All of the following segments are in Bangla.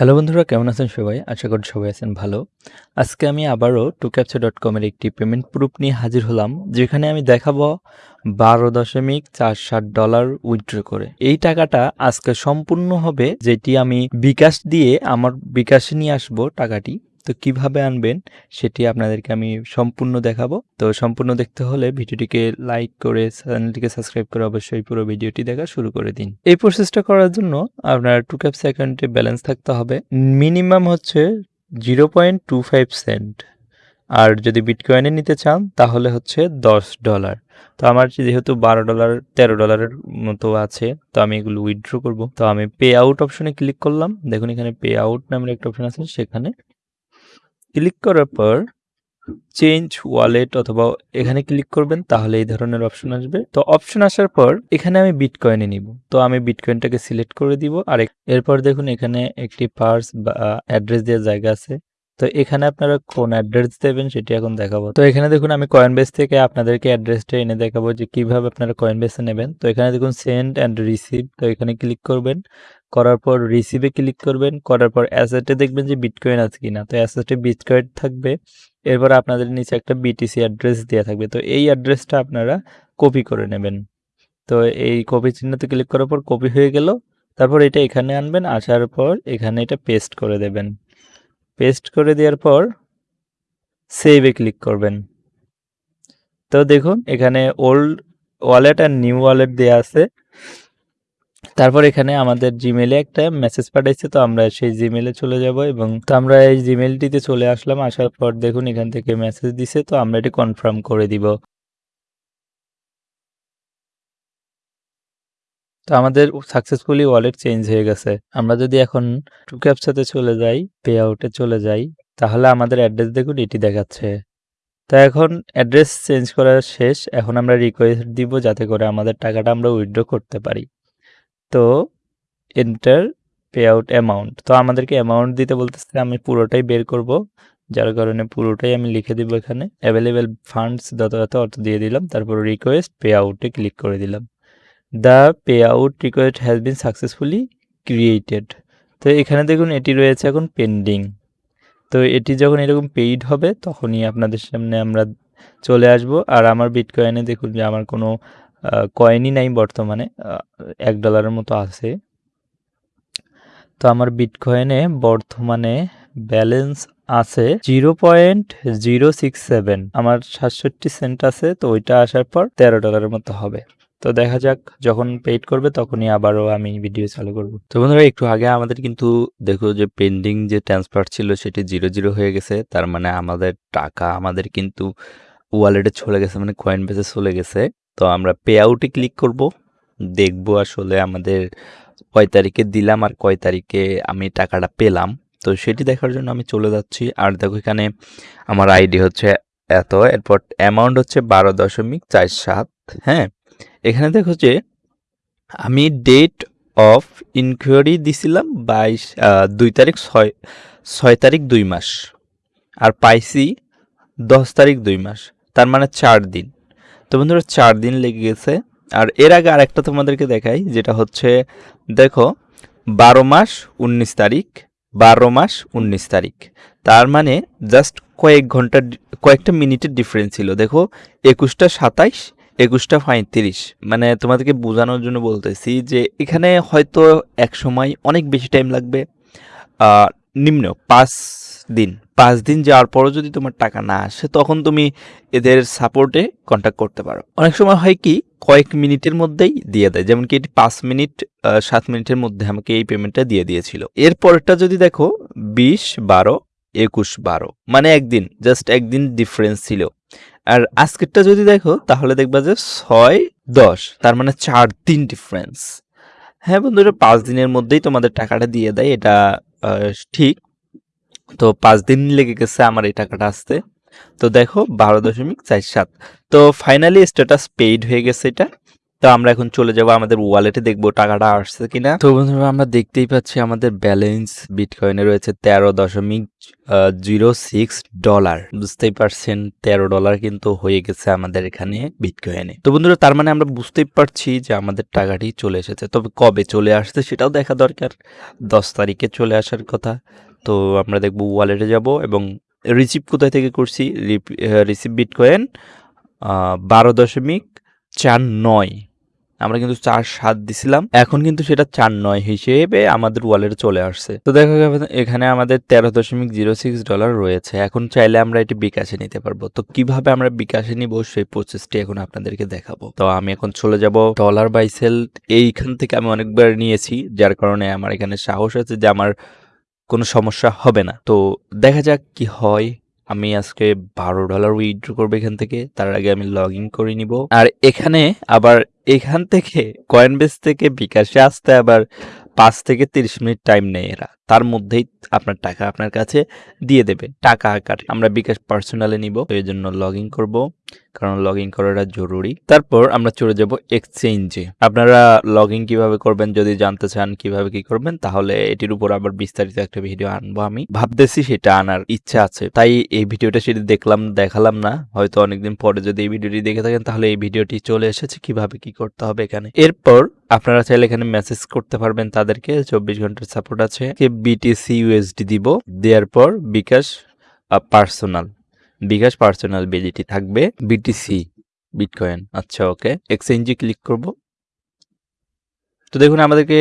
হ্যালো বন্ধুরা, কেমন আছেন সবাই? আশা করি সবাই আছেন ভালো। আজকে আমি আবারও টু ক্যাপচার ডট কমের একটি পেমেন্ট প্রুফ নিয়ে হাজির হলাম, যেখানে আমি দেখাবো বারো দশমিক চার ষাট ডলার উইথড্র করে। এই টাকাটা আজকে সম্পূর্ণ হবে যেটি আমি বিকাশ দিয়ে, আমার বিকাশে নিয়ে আসব টাকাটি। তো কীভাবে আনবেন সেটি আপনাদেরকে আমি সম্পূর্ণ দেখাবো। তো সম্পূর্ণ দেখতে হলে ভিডিওটিকে লাইক করে, চ্যানেলটিকে সাবস্ক্রাইব করে অবশ্যই পুরো ভিডিওটি দেখা শুরু করে দিন। এই প্রসেসটা করার জন্য আপনার টু ক্যাপস অ্যাকাউন্টে ব্যালেন্স থাকতে হবে। মিনিমাম হচ্ছে zero point two five cent আর যদি বিটকয়েনে নিতে চান, তাহলে হচ্ছে দশ ডলার তো আমার যেহেতু বারো ডলার তেরো ডলারের মতো আছে, তো আমি এগুলো উইথড্র করব। তো আমি পে আউট অপশনে ক্লিক করলাম। দেখুন এখানে পে আউট নামের একটা অপশন আছে, সেখানে ক্লিক করার পর চেঞ্জ ওয়ালেট অথবা এখানে ক্লিক করবেন, তাহলে এই ধরনের অপশন আসবে। তো অপশন আসার পর এখানে আমি বিটকয়েনে নিব। তো আমি বিটকয়েনটাকে সিলেক্ট করে দিব। আর এরপর দেখুন এখানে একটি পার্স বা অ্যাড্রেস দেওয়ার জায়গা আছে। তো এখানে আপনারা কোন অ্যাড্রেস দেবেন সেটি এখন দেখাবো। তো এখানে দেখুন আমি কয়েন বেস থেকে আপনাদেরকে অ্যাড্রেসটা এনে দেখাবো যে কীভাবে আপনারা কয়েন বেসে নেবেন। তো এখানে দেখুন সেন্ড অ্যান্ড রিসিভ তো এখানে ক্লিক করবেন। করার পর রিসিভে ক্লিক করবেন। করার পর অ্যাসেটে দেখবেন যে বিটকয়েন আছে কিনা। তো অ্যাসেটে বিটকয়েন থাকবে। এরপর আপনাদের নিচে একটা বিটিসি অ্যাড্রেস দেওয়া থাকবে। তো এই অ্যাড্রেসটা আপনারা কপি করে নেবেন। তো এই কপি চিহ্নতে ক্লিক করার পর কপি হয়ে গেল। তারপর এটা এখানে আনবেন। আসার পর এখানে এটা পেস্ট করে দেবেন। পেস্ট করে দেওয়ার পর সেভে ক্লিক করবেন। তো দেখুন, এখানে ওল্ড ওয়ালেট আর নিউ ওয়ালেট দেওয়া আছে। তারপর এখানে আমাদের জিমেলে একটা মেসেজ পাঠাইছে, তো আমরা সেই জিমেলে চলে যাব এবং তো আমরা এই জিমেলটিতে চলে আসলাম। আসার পর দেখুন, এখান থেকে মেসেজ দিছে, তো আমরা এটি কনফার্ম করে দিব। তো আমাদের সাকসেসফুলি ওয়ালেট চেঞ্জ হয়ে গেছে। আমরা যদি এখন টু ক্যাপসাতে চলে যাই পে আউটে চলে যাই, তাহলে আমাদের অ্যাড্রেস দেখুন, এটি দেখাচ্ছে। তো এখন অ্যাড্রেস চেঞ্জ করার শেষ, এখন আমরা রিকোয়েস্ট দিব যাতে করে আমাদের টাকাটা আমরা উইথড্র করতে পারি। তো এন্টার পে আউট অ্যামাউন্ট তো আমাদেরকে অ্যামাউন্ট দিতে বলতেছে, আমি পুরোটাই বের করব, যার কারণে পুরোটাই আমি লিখে দিব এখানে। অ্যাভেলেবেল ফান্ডস যত অর্থ দিয়ে দিলাম, তারপর রিকোয়েস্ট পে আউটে ক্লিক করে দিলাম। The payout request has been successfully created তো এখানে দেখুন, এটি রয়েছে এখন পেন্ডিং তো এটি যখন এরকম পেইড হবে, তখনই আপনাদের সামনে আমরা চলে আসব। আর আমার বিটকয়েনে দেখুন যে আমার কোনো কয়েনই নাই বর্তমানে এক ডলারের মতো আছে। তো আমার বিটকয়েনে বর্তমানে ব্যালেন্স আছে zero point zero six seven আমার সাতষট্টি সেন্ট আছে, তো ওইটা আসার পর তেরো ডলারের মতো হবে। তো দেখা যাক, যখন পেইড করবে তখনই আবারও আমি ভিডিও চালু করব। তো বন্ধুরা, একটু আগে আমাদের কিন্তু দেখো যে পেন্ডিং যে ট্রান্সফার ছিল সেটি জিরো জিরো হয়ে গেছে। তার মানে আমাদের টাকা আমাদের কিন্তু ওয়ালেটে চলে গেছে মানে কয়েন বেসে চলে গেছে। তো আমরা পে আউটে ক্লিক করব। দেখব আসলে আমাদের কয় তারিখে দিলাম আর কয় তারিখে আমি টাকাটা পেলাম। তো সেটি দেখার জন্য আমি চলে যাচ্ছি। আর দেখো এখানে আমার আইডি হচ্ছে এত, এরপর অ্যামাউন্ট হচ্ছে বারো দশমিক চার সাত হ্যাঁ? এখানে দেখো যে আমি ডেট অফ ইনকোয়ারি দিছিলাম বাইশ দুই তারিখ ছয় ছয় তারিখ দুই মাস। আর পাইছি দশ তারিখ দুই মাস, তার মানে চার দিন। তো বন্ধুরা, চার দিন লেগে গেছে। আর এর আগে আরেকটা তোমাদেরকে দেখাই, যেটা হচ্ছে, দেখো, বারো মাস উনিশ তারিখ, বারো মাস উনিশ তারিখ। তার মানে জাস্ট কয়েক ঘণ্টা, কয়েকটা মিনিটের ডিফারেন্স ছিল। দেখো, একুশটা সাতাইশ একুশটা পঁয়ত্রিশ মানে তোমাদেরকে বোঝানোর জন্য বলতেছি যে এখানে হয়তো এক সময় অনেক বেশি টাইম লাগবে। নিম্ন পাঁচ দিন। পাঁচ দিন যাওয়ার পরও যদি তোমার টাকা না আসে, তখন তুমি এদের সাপোর্টে কন্ট্যাক্ট করতে পারো। অনেক সময় হয় কি, কয়েক মিনিটের মধ্যেই দিয়ে দেয়। যেমন কি এটি পাঁচ মিনিট সাত মিনিটের মধ্যে আমাকে এই পেমেন্টটা দিয়ে দিয়েছিল। এরপরটা যদি দেখো, বিশ বারো, একুশ বারো। মানে একদিন জাস্ট একদিন ডিফারেন্স ছিল। আর আজকেরটা যদি দেখো, তাহলে দেখবা যে ছয়, দশ, তার মানে চার দিন ডিফারেন্স হ্যাঁ বন্ধুরা, পাঁচ দিনের মধ্যেই তোমাদের টাকাটা দিয়ে দেয়, এটা ঠিক। তো পাঁচ দিন লেগে গেছে আমার এই টাকাটা আসতে। তো দেখো, বারো দশমিক চার সাত। তো ফাইনালি স্ট্যাটাস পেইড হয়ে গেছে এটা। তো আমরা এখন চলে যাব আমাদের ওয়ালেটে, দেখব টাকাটা আসছে কিনা। তো বন্ধুরা, আমরা দেখতেই পাচ্ছি আমাদের ব্যালেন্স বিটকয়েনে রয়েছে তেরো দশমিক জিরো সিক্স ডলার। বুঝতেই পারছেন, তেরো ডলার কিন্তু হয়ে গেছে আমাদের এখানে বিটকয়েনে। তো বন্ধুরা, তার মানে আমরা বুঝতেই পারছি যে আমাদের টাকাটি চলে এসেছে। তবে কবে চলে আসছে সেটাও দেখা দরকার। দশ তারিখে চলে আসার কথা। তো আমরা দেখব ওয়ালেটে যাব এবং রিসিভ কোথায় থেকে করছি? রিসিভ বিটকয়েন বারো দশমিক চার নয়। আমরা কিন্তু চার সাত দিছিলাম। এখন কিন্তু সেটা চার নয় হিসেবে আমাদের ওয়ালেটে চলে আসছে। তো দেখা এখানে আমাদের তেরো দশমিক জিরো সিক্স ডলার রয়েছে। এখন চাইলে আমরা এটি বিকাশে নিতে পারব। তো কীভাবে আমরা বিকাশে নিব সেই প্রসেসটি এখন আপনাদেরকে দেখাবো। তো আমি এখন চলে যাব ডলার বাই সেল এইখান থেকে আমি অনেকবার নিয়েছি, যার কারণে আমার এখানে সাহস আছে যে আমার কোনো সমস্যা হবে না। তো দেখা যাক কি হয়। আমি আজকে বারো ডলার উইথড্র করব এখান থেকে। তার আগে আমি লগ ইন করে নিব। আর এখানে আবার এখান থেকে কয়েন বেস থেকে বিকাশে আসতে আবার পাঁচ থেকে তিরিশ মিনিট টাইম নেয় এরা। তার মধ্যেই আপনার টাকা আপনার কাছে দিয়ে দেবে। টাকা আকারে। আমরা বিকাশ পার্সোনালে নিব। এই জন্য লগ ইন করব। কারণ লগ ইন করাটা জরুরি। তারপর আমরা চলে যাব এক্সচেঞ্জে আপনারা লগ ইন কীভাবে করবেন, যদি জানতে চান কীভাবে কি করবেন, তাহলে এটির উপর আবার বিস্তারিত একটা ভিডিও আনব আমি। ভাবতেছি সেটা আনার ইচ্ছা আছে। তাই এই ভিডিওটা সেটি দেখলাম, দেখালাম না। হয়তো অনেকদিন পরে যদি এই ভিডিওটি দেখে থাকেন, তাহলে এই ভিডিওটি চলে এসেছে। কীভাবে কি করতে হবে এখানে। এরপর আপনারা চাইলে এখানে মেসেজ করতে পারবেন তাদেরকে, চব্বিশ ঘণ্টার সাপোর্ট আছে। বিটিসি ইউএসডি দিব। দেওয়ার পর বিকাশ পার্সোনাল বিকাশ পার্সোনাল বিজিটি থাকবে বিটিসি বিটকয়েন আচ্ছা ওকে এক্সচেঞ্জে ক্লিক করব। তো দেখুন, আমাদেরকে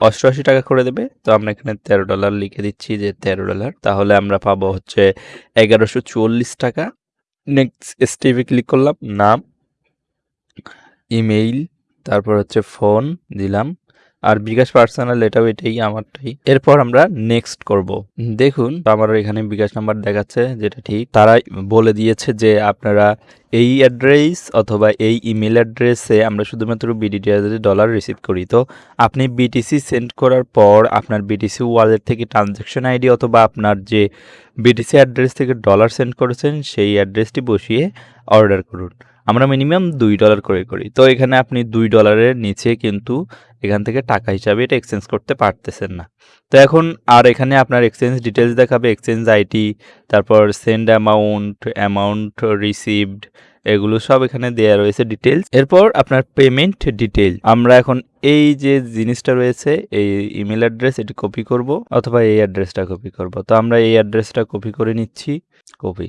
অষ্টআশি টাকা করে দেবে। তো আমরা এখানে তেরো ডলার লিখে দিচ্ছি যে তেরো ডলার তাহলে আমরা পাবো হচ্ছে এগারোশো চুয়াল্লিশ টাকা। নেক্সট স্টেপে ক্লিক করলাম। নাম ইমেইল তারপর হচ্ছে ফোন দিলাম। আর বিকাশ পার্সোনাল এটাও এটাই আমারটাই। এরপর আমরা নেক্সট করব। দেখুন আমার এখানে বিকাশ নাম্বার দেখাচ্ছে, যেটা ঠিক। তারা বলে দিয়েছে যে আপনারা এই অ্যাড্রেস অথবা এই ইমেল অ্যাড্রেসে আমরা শুধুমাত্র বিডিটি ডলার রিসিভ করি। তো আপনি বিটিসি সেন্ড করার পর আপনার বিটিসি ওয়ালেট থেকে ট্রানজ্যাকশন আইডি অথবা আপনার যে বিটিসি অ্যাড্রেস থেকে ডলার সেন্ড করেছেন, সেই অ্যাড্রেসটি বসিয়ে অর্ডার করুন। আমরা মিনিমাম দুই ডলার করে করি। তো এখানে আপনি দুই ডলারের নিচে কিন্তু এখান থেকে টাকা হিসাবে এটা এক্সচেঞ্জ করতে পারতেছেন না। তো এখন আর এখানে আপনার এক্সচেঞ্জ ডিটেলস দেখাবে এক্সচেঞ্জ আইটি তারপর সেন্ড অ্যামাউন্ট অ্যামাউন্ট রিসিভড এগুলো সব এখানে দেওয়া রয়েছে ডিটেলস এরপর আপনার পেমেন্ট ডিটেল আমরা এখন এই যে জিনিসটা রয়েছে, এই ইমেল অ্যাড্রেস এটি কপি করব, অথবা এই অ্যাড্রেসটা কপি করব। তো আমরা এই অ্যাড্রেসটা কপি করে নিচ্ছি। কপি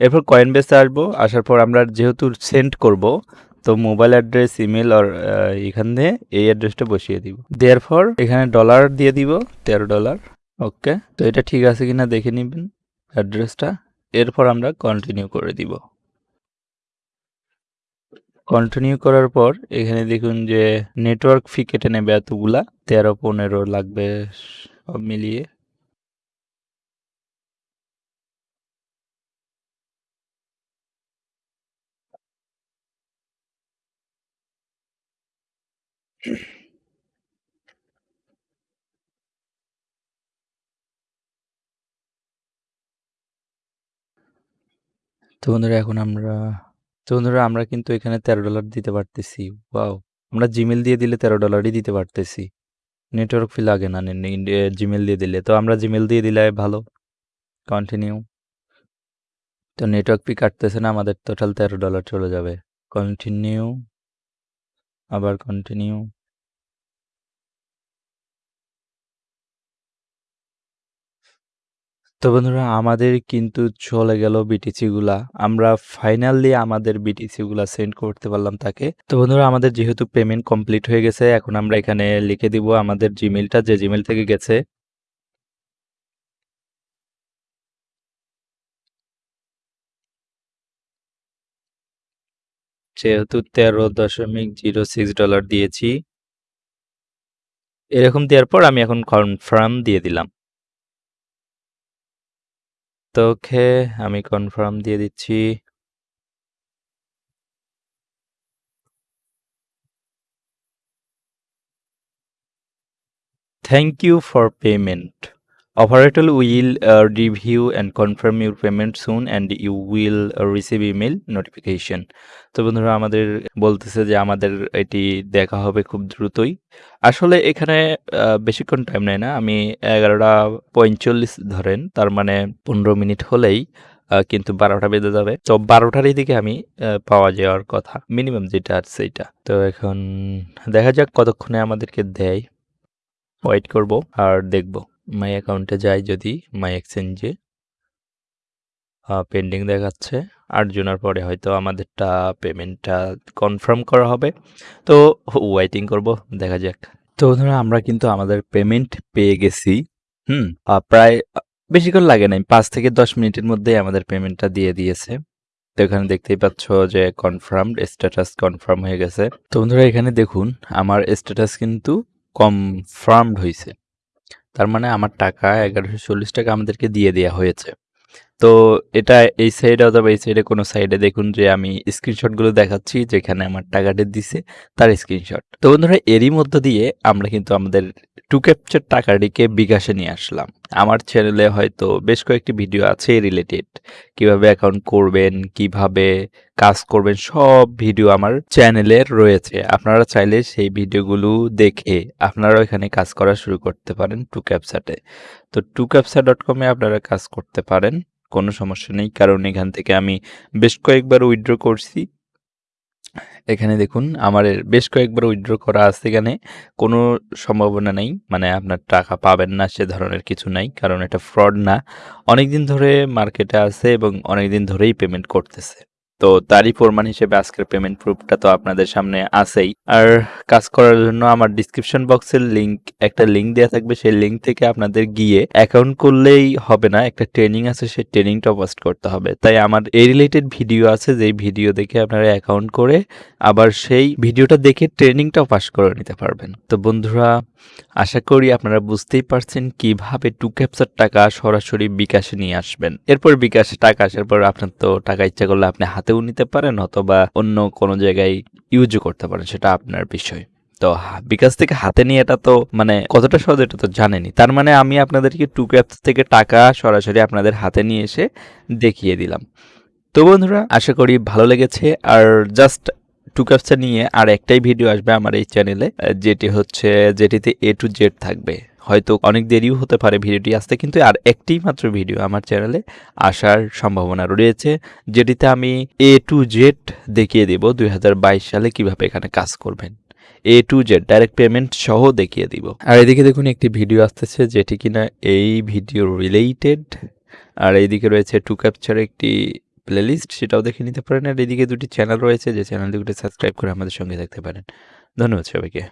এরপর কয়েন বেসে আসব, আসার পর আমরা যেহেতু সেন্ড করব, তো মোবাইল অ্যাড্রেস ইমেল আর এখানে এই অ্যাড্রেসটা বসিয়ে দিব। দেওয়ার পর এখানে ডলার দিয়ে দিব, তেরো ডলার ওকে তো এটা ঠিক আছে কিনা দেখে নেবেন অ্যাড্রেসটা এরপর আমরা কন্টিনিউ করে দিব। কন্টিনিউ করার পর এখানে দেখুন যে নেটওয়ার্ক ফি কেটে নেবে এতগুলা, তেরো, পনেরো লাগবে, সব মিলিয়ে। তো বন্ধুরা, এখন আমরা, তো বন্ধুরা, আমরা কিন্তু এখানে তেরো ডলার দিতে পারতেছি। ওয়াও আমরা জিমেল দিয়ে দিলে তেরো ডলারই দিতে পারতেছি। নেটওয়ার্ক ফি লাগে না জিমেল দিয়ে দিলে। তো আমরা জিমেল দিয়ে দিলে ভালো। কন্টিনিউ তো নেটওয়ার্ক ফি কাটতেছে না, আমাদের টোটাল তেরো ডলার চলে যাবে। কন্টিনিউ আবার কন্টিনিউ তো বন্ধুরা, আমাদের কিন্তু চলে গেল বিটিসিগুলা আমরা ফাইনালি আমাদের বিটিসিগুলা সেন্ড করতে পারলাম তাকে। তো বন্ধুরা, আমাদের যেহেতু পেমেন্ট কমপ্লিট হয়ে গেছে, এখন আমরা এখানে লিখে দিব আমাদের জিমেলটা যে জিমেল থেকে গেছে। যেহেতু তেরো দশমিক জিরো সিক্স ডলার দিয়েছি। এরকম দেওয়ার পর আমি এখন কনফার্ম দিয়ে দিলাম। তো ওকে, আমি কনফার্ম দিয়ে দিচ্ছি। Thank you for payment Operator will uh, review and confirm your payment and you will uh, receive email. তো বন্ধুরা আমাদের বলতেছে যে আমাদের এটি দেখা হবে খুব দ্রুতই। আসলে এখানে বেশিক্ষণ টাইম নেয় না। আমি 11টা 45 ধরেন তার মানে 15 মিনিট হলেই কিন্তু বারোটা বেঁধে যাবে। তো 12টার এদিকে আমি পাওয়া যাওয়ার কথা। মিনিমাম যেটা আছে সেইটা। তো এখন দেখা যাক কতক্ষণে আমাদেরকে দেয়। ওয়েট করব আর দেখব। মাই অ্যাকাউন্টে যাই যদি মাই এক্সচেঞ্জে পেন্ডিং দেখাচ্ছে। ৮ জনের পরে হয়তো আমাদেরটা পেমেন্টটা কনফার্ম করা হবে। তো ওয়েটিং করব, দেখা যাক। তো বন্ধুরা আমরা কিন্তু আমাদের পেমেন্ট পেয়ে গেছি। হুম? প্রায় বেশিক্ষণ লাগে নাই। পাঁচ থেকে ১০ মিনিটের মধ্যেই আমাদের পেমেন্টটা দিয়ে দিয়েছে। তো এখানে দেখতেই পাচ্ছ যে কনফার্মড স্ট্যাটাস কনফার্ম হয়ে গেছে। তো বন্ধুরা এখানে দেখুন, আমার স্ট্যাটাস কিন্তু কনফার্মড হইছে। তার মানে আমার টাকা ৳১১৪০ আমাদেরকে দিয়ে দেওয়া হয়েছে। তো এটা এই সাইডে অথবা এই সাইডে কোনো সাইডে দেখুন যে আমি স্ক্রিনশটগুলো দেখাচ্ছি যেখানে আমার টাকাটা দিছে তার স্ক্রিনশট। তো বন্ধুরা এরই মধ্য দিয়ে আমরা কিন্তু আমাদের টু ক্যাপচার টাকাটিকে বিকাশে নিয়ে আসলাম। আমার চ্যানেলে হয়তো বেশ কয়েকটি ভিডিও আছে রিলেটেড। কীভাবে অ্যাকাউন্ট করবেন, কীভাবে কাজ করবেন সব ভিডিও আমার চ্যানেলে রয়েছে। আপনারা চাইলে সেই ভিডিওগুলো দেখে আপনারা এখানে কাজ করা শুরু করতে পারেন টু ক্যাপচাটে। তো টুক্যাপচা.com এ আপনারা কাজ করতে পারেন। কোনো সমস্যা নেই। কারণ এখান থেকে আমি বেশ কয়েকবার উইথড্র করছি। এখানে দেখুন, আমার বেশ কয়েকবার উইথড্র করা আছে এখানে। কোনো সম্ভাবনা নেই। মানে আপনার টাকা পাবেন না, সে ধরনের কিছু নাই। কারণ এটা ফ্রড না। অনেকদিন ধরে মার্কেটে আছে এবং অনেকদিন ধরেই পেমেন্ট করতেছে। তো তারই প্রমাণ হিসেবে আজকের পেমেন্ট প্রুফটা তো আপনাদের সামনে আছেই। আর কাজ করার জন্য আমার ডিসক্রিপশন বক্সের লিংক একটা লিংক দেয়া থাকবে। সেই লিংক থেকে আপনাদের গিয়ে অ্যাকাউন্ট করলেই হবে না। একটা ট্রেনিং আছে, সেই ট্রেনিংটা পোস্ট করতে হবে। তাই আমার এই রিলেটেড ভিডিও আছে, যেই ভিডিও দেখে আপনারা অ্যাকাউন্ট করে আবার সেই ভিডিওটা দেখে ট্রেনিংটাও পাস করে নিতে পারবেন। তো বন্ধুরা, আশা করি আপনারা বুঝতেই পারছেন কীভাবে টু ক্যাপচার টাকা সরাসরি বিকাশে নিয়ে আসবেন। এরপর বিকাশে টাকা আসার পর আপনার তো টাকা ইচ্ছা করলে আপনি হাতেও নিতে পারেন অথবা অন্য কোনো জায়গায় ইউজও করতে পারেন, সেটা আপনার বিষয়। তো বিকাশ থেকে হাতে নিয়ে এটা তো মানে কতটা সহজ এটা তো জানেনই। তার মানে আমি আপনাদেরকে টু ক্যাপস থেকে টাকা সরাসরি আপনাদের হাতে নিয়ে এসে দেখিয়ে দিলাম। তো বন্ধুরা, আশা করি ভালো লেগেছে আর জাস্ট টু ক্যাপচা নিয়ে আর একটাই ভিডিও আসবে আমার এই চ্যানেলে যেটি হচ্ছে, যেটিতে এ টু জেড থাকবে। হয়তো অনেক দেরিও হতে পারে ভিডিওটি আসতে, কিন্তু আর একটি মাত্র ভিডিও আমার চ্যানেলে আসার সম্ভাবনা রয়েছে, যেটিতে আমি এ টু জেড দেখিয়ে দেব ২০২২ সালে কীভাবে এখানে কাজ করবেন। A to Z direct payment সহ দেখিয়ে দিব। আর এদিকে দেখুন, একটি ভিডিও আসতেছে, যেটি কিনা এই ভিডিও রিলেটেড আর এইদিকে রয়েছে টু ক্যাপচার একটি প্লেলিস্ট সেটাও দেখে নিতে পারেন আর এদিকে দুটি চ্যানেল রয়েছে, যে চ্যানেল দুটি সাবস্ক্রাইব করে আমাদের সঙ্গে থাকতে পারেন। ধন্যবাদ সবাইকে।